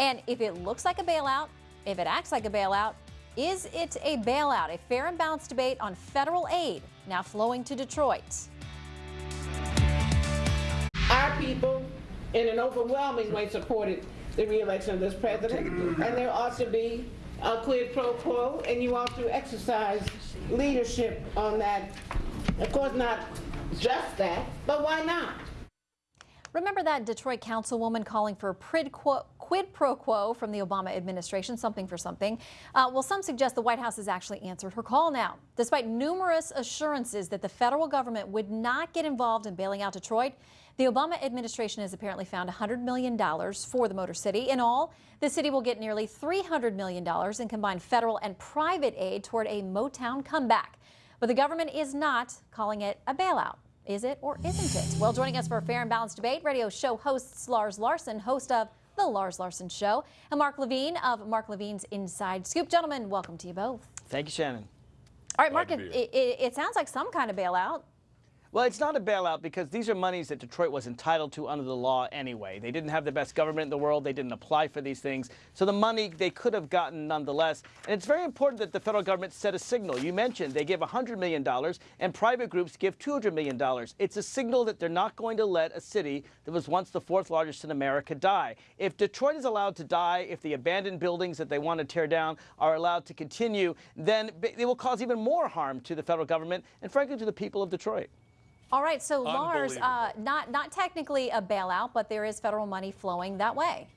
And if it looks like a bailout, if it acts like a bailout, is it a bailout? A fair and balanced debate on federal aid now flowing to Detroit. Our people, in an overwhelming way, supported the reelection of this president, and there ought to be a quid pro quo, and you ought to exercise leadership on that. Of course, not just that, but why not? Remember that Detroit councilwoman calling for a quid, quo, quid pro quo from the Obama administration, something for something? Uh, well, some suggest the White House has actually answered her call now. Despite numerous assurances that the federal government would not get involved in bailing out Detroit, the Obama administration has apparently found $100 million for the Motor City. In all, the city will get nearly $300 million in combined federal and private aid toward a Motown comeback. But the government is not calling it a bailout. Is it or isn't it? Well, joining us for a fair and balanced debate, radio show hosts Lars Larson, host of The Lars Larson Show, and Mark Levine of Mark Levine's Inside Scoop. Gentlemen, welcome to you both. Thank you, Shannon. All right, Mark, it, it, it sounds like some kind of bailout. Well, it's not a bailout because these are monies that Detroit was entitled to under the law anyway. They didn't have the best government in the world. They didn't apply for these things. So the money they could have gotten nonetheless. And it's very important that the federal government set a signal. You mentioned they give $100 million and private groups give $200 million. It's a signal that they're not going to let a city that was once the fourth largest in America die. If Detroit is allowed to die, if the abandoned buildings that they want to tear down are allowed to continue, then they will cause even more harm to the federal government and frankly to the people of Detroit. All right, so Lars, uh, not not technically a bailout, but there is federal money flowing that way.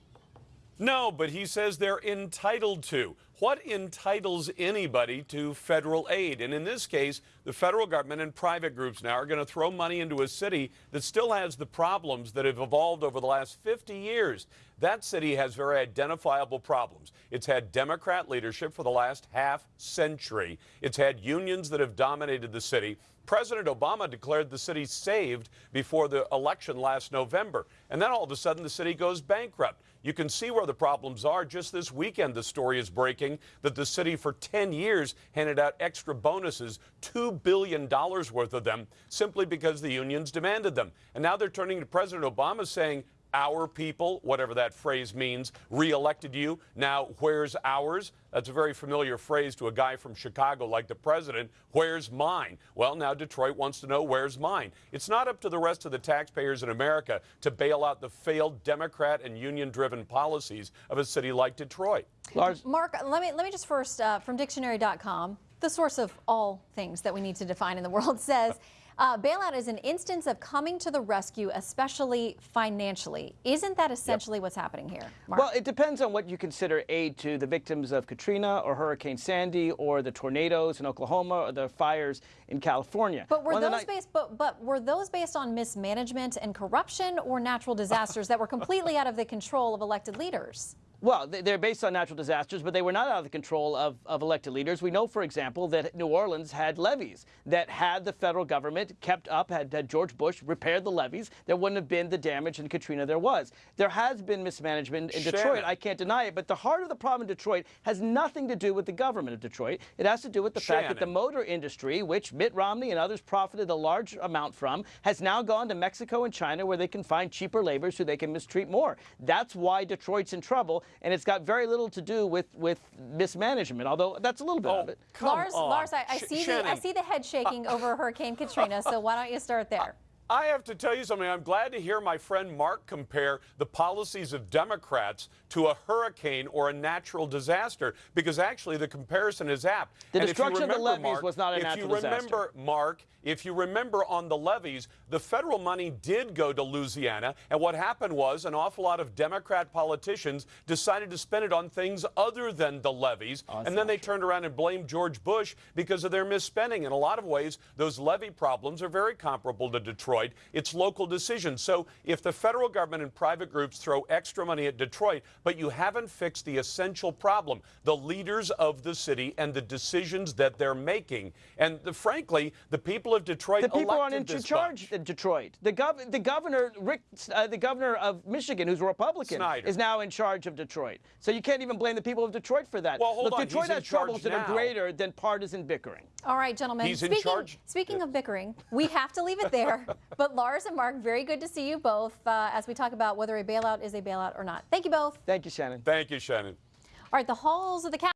No, but he says they're entitled to. What entitles anybody to federal aid? And in this case, the federal government and private groups now are going to throw money into a city that still has the problems that have evolved over the last 50 years. That city has very identifiable problems. It's had Democrat leadership for the last half century. It's had unions that have dominated the city. President Obama declared the city saved before the election last November. And then all of a sudden, the city goes bankrupt. You can see where the problems are. Just this weekend, the story is breaking that the city for 10 years handed out extra bonuses, $2 billion worth of them, simply because the unions demanded them. And now they're turning to President Obama saying, our people, whatever that phrase means, reelected you. Now, where's ours? That's a very familiar phrase to a guy from Chicago like the president. Where's mine? Well, now Detroit wants to know where's mine. It's not up to the rest of the taxpayers in America to bail out the failed Democrat and union driven policies of a city like Detroit. Lars? Mark, let me, let me just first, uh, from dictionary.com, the source of all things that we need to define in the world says, uh, bailout is an instance of coming to the rescue, especially financially. Isn't that essentially yep. what's happening here? Mark? Well, it depends on what you consider aid to the victims of Katrina or Hurricane Sandy or the tornadoes in Oklahoma or the fires in California. But were those based but, but were those based on mismanagement and corruption or natural disasters that were completely out of the control of elected leaders? Well, they're based on natural disasters, but they were not out of the control of, of elected leaders. We know, for example, that New Orleans had levees that had the federal government kept up, had, had George Bush repaired the levees, there wouldn't have been the damage in Katrina there was. There has been mismanagement in Shannon. Detroit. I can't deny it. But the heart of the problem in Detroit has nothing to do with the government of Detroit. It has to do with the Shannon. fact that the motor industry, which Mitt Romney and others profited a large amount from, has now gone to Mexico and China where they can find cheaper labor so they can mistreat more. That's why Detroit's in trouble and it's got very little to do with with mismanagement. Although that's a little bit oh, of it. Lars, on. Lars, I, I see the I see the head shaking over Hurricane Katrina. So why don't you start there? I have to tell you something. I'm glad to hear my friend Mark compare the policies of Democrats to a hurricane or a natural disaster because actually the comparison is apt. The and destruction remember, of the levees Mark, was not a natural disaster. If you remember, disaster. Mark, if you remember on the levees, the federal money did go to Louisiana, and what happened was an awful lot of Democrat politicians decided to spend it on things other than the levees, oh, and then they true. turned around and blamed George Bush because of their misspending. In a lot of ways, those levee problems are very comparable to Detroit. It's local decisions. So if the federal government and private groups throw extra money at Detroit, but you haven't fixed the essential problem, the leaders of the city and the decisions that they're making, and the, frankly, the people of Detroit the people aren't in charge in Detroit. The, gov the governor, Rick, uh, the governor of Michigan, who's a Republican, Snyder. is now in charge of Detroit. So you can't even blame the people of Detroit for that. Well, hold Look, on. Detroit He's has troubles that are greater than partisan bickering. All right, gentlemen. He's speaking, in charge. Speaking of bickering, we have to leave it there. But Lars and Mark, very good to see you both uh, as we talk about whether a bailout is a bailout or not. Thank you both. Thank you, Shannon. Thank you, Shannon. All right, the halls of the Capitol.